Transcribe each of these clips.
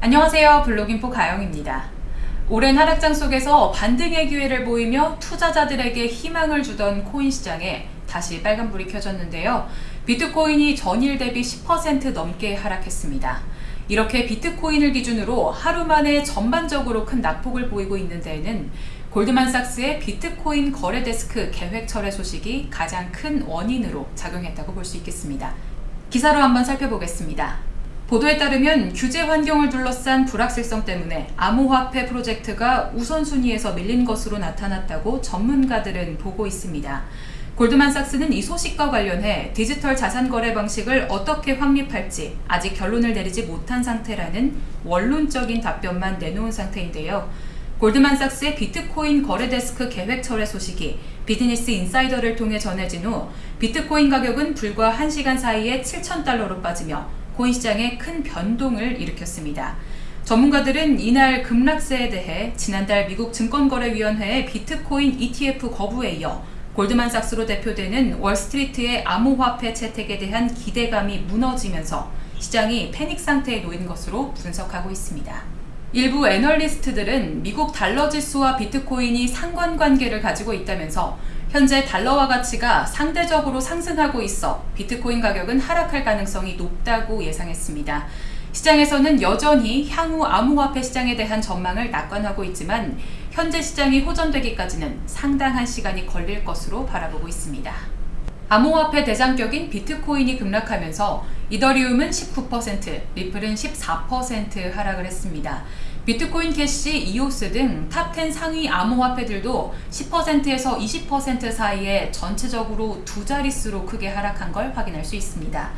안녕하세요. 블로깅포 가영입니다. 오랜 하락장 속에서 반등의 기회를 보이며 투자자들에게 희망을 주던 코인 시장에 다시 빨간불이 켜졌는데요. 비트코인이 전일 대비 10% 넘게 하락했습니다. 이렇게 비트코인을 기준으로 하루 만에 전반적으로 큰 낙폭을 보이고 있는 데에는 골드만삭스의 비트코인 거래 데스크 계획 철회 소식이 가장 큰 원인으로 작용했다고 볼 수 있겠습니다. 기사로 한번 살펴보겠습니다. 보도에 따르면 규제 환경을 둘러싼 불확실성 때문에 암호화폐 프로젝트가 우선순위에서 밀린 것으로 나타났다고 전문가들은 보고 있습니다. 골드만삭스는 이 소식과 관련해 디지털 자산 거래 방식을 어떻게 확립할지 아직 결론을 내리지 못한 상태라는 원론적인 답변만 내놓은 상태인데요. 골드만삭스의 비트코인 거래데스크 계획 철회 소식이 비즈니스 인사이더를 통해 전해진 후 비트코인 가격은 불과 1시간 사이에 7천달러로 빠지며 코인 시장에 큰 변동을 일으켰습니다. 전문가들은 이날 급락세에 대해 지난달 미국 증권거래위원회의 비트코인 ETF 거부에 이어 골드만삭스로 대표되는 월스트리트의 암호화폐 채택에 대한 기대감이 무너지면서 시장이 패닉 상태에 놓인 것으로 분석하고 있습니다. 일부 애널리스트들은 미국 달러 지수와 비트코인이 상관관계를 가지고 있다면서 현재 달러와 가치가 상대적으로 상승하고 있어 비트코인 가격은 하락할 가능성이 높다고 예상했습니다. 시장에서는 여전히 향후 암호화폐 시장에 대한 전망을 낙관하고 있지만 현재 시장이 호전되기까지는 상당한 시간이 걸릴 것으로 바라보고 있습니다. 암호화폐 대장격인 비트코인이 급락하면서 이더리움은 19%, 리플은 14% 하락을 했습니다. 비트코인 캐시, 이오스 등 top 10 상위 암호화폐들도 10%에서 20% 사이에 전체적으로 두 자릿수로 크게 하락한 걸 확인할 수 있습니다.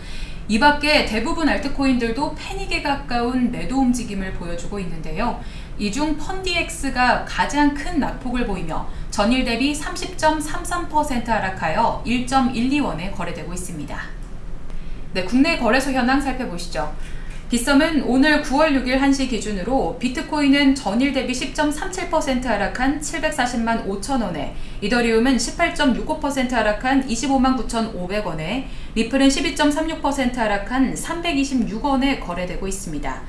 이 밖에 대부분 알트코인들도 패닉에 가까운 매도 움직임을 보여주고 있는데요. 이 중 펀디엑스가 가장 큰 낙폭을 보이며 전일 대비 30.33% 하락하여 1.12원에 거래되고 있습니다. 네, 국내 거래소 현황 살펴보시죠. 빗썸은 오늘 9월 6일 1시 기준으로 비트코인은 전일 대비 10.37% 하락한 740만 5천원에 이더리움은 18.65% 하락한 25만 9,500원에 리플은 12.36% 하락한 326원에 거래되고 있습니다.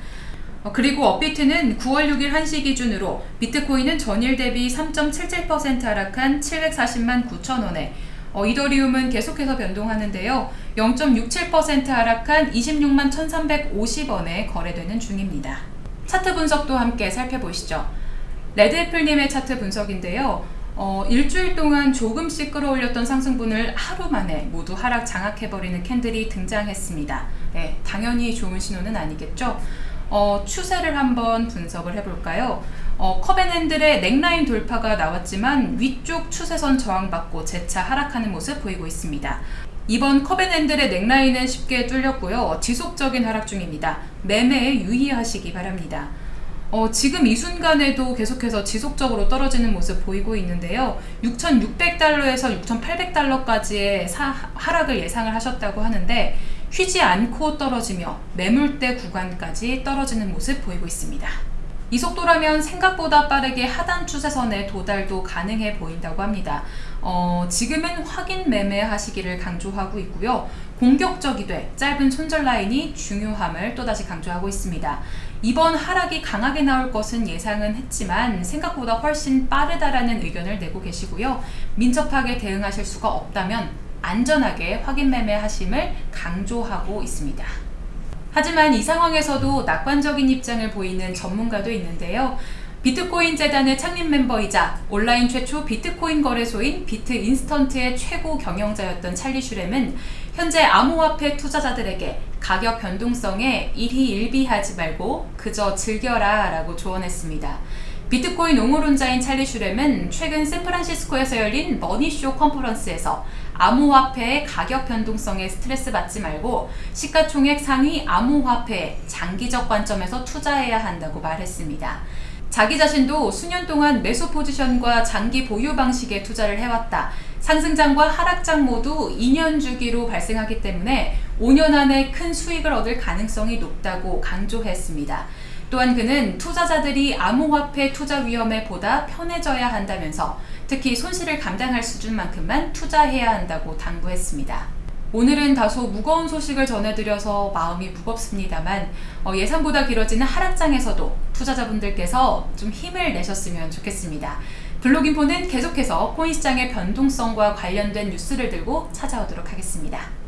어, 그리고 업비트는 9월 6일 1시 기준으로 비트코인은 전일 대비 3.77% 하락한 740만 9천원에 어, 이더리움은 계속해서 변동하는데요. 0.67% 하락한 26만 1350원에 거래되는 중입니다. 차트 분석도 함께 살펴보시죠. 레드애플님의 차트 분석인데요. 어, 일주일 동안 조금씩 끌어올렸던 상승분을 하루 만에 모두 하락 장악해버리는 캔들이 등장했습니다. 네, 당연히 좋은 신호는 아니겠죠? 어, 추세를 한번 분석을 해볼까요? 어, 컵앤핸들의 넥라인 돌파가 나왔지만 위쪽 추세선 저항받고 재차 하락하는 모습 보이고 있습니다. 이번 컵앤핸들의 넥라인은 쉽게 뚫렸고요. 지속적인 하락 중입니다. 매매에 유의하시기 바랍니다. 어, 지금 이 순간에도 계속해서 지속적으로 떨어지는 모습 보이고 있는데요. 6,600달러에서 6,800달러까지의 사, 하락을 예상을 하셨다고 하는데 쉬지 않고 떨어지며 매물대 구간까지 떨어지는 모습 보이고 있습니다. 이 속도라면 생각보다 빠르게 하단 추세선에 도달도 가능해 보인다고 합니다. 어, 지금은 확인 매매 하시기를 강조하고 있고요. 공격적이되 짧은 손절 라인이 중요함을 또다시 강조하고 있습니다. 이번 하락이 강하게 나올 것은 예상은 했지만 생각보다 훨씬 빠르다라는 의견을 내고 계시고요. 민첩하게 대응하실 수가 없다면 안전하게 확인 매매 하심을 강조하고 있습니다. 하지만 이 상황에서도 낙관적인 입장을 보이는 전문가도 있는데요. 비트코인 재단의 창립 멤버이자 온라인 최초 비트코인 거래소인 비트 인스턴트의 최고 경영자였던 찰리 슈렘은 현재 암호화폐 투자자들에게 가격 변동성에 일희일비하지 말고 그저 즐겨라 라고 조언했습니다. 비트코인 옹호론자인 찰리 슈렘은 최근 샌프란시스코에서 열린 머니쇼 컨퍼런스에서 암호화폐의 가격 변동성에 스트레스 받지 말고 시가총액 상위 암호화폐에 장기적 관점에서 투자해야 한다고 말했습니다. 자기 자신도 수년 동안 매수 포지션과 장기 보유 방식에 투자를 해왔다. 상승장과 하락장 모두 2년 주기로 발생하기 때문에 5년 안에 큰 수익을 얻을 가능성이 높다고 강조했습니다. 또한 그는 투자자들이 암호화폐 투자 위험에 보다 편해져야 한다면서 특히 손실을 감당할 수준만큼만 투자해야 한다고 당부했습니다. 오늘은 다소 무거운 소식을 전해드려서 마음이 무겁습니다만 어, 예상보다 길어지는 하락장에서도 투자자분들께서 좀 힘을 내셨으면 좋겠습니다. 블록인포는 계속해서 코인 시장의 변동성과 관련된 뉴스를 들고 찾아오도록 하겠습니다.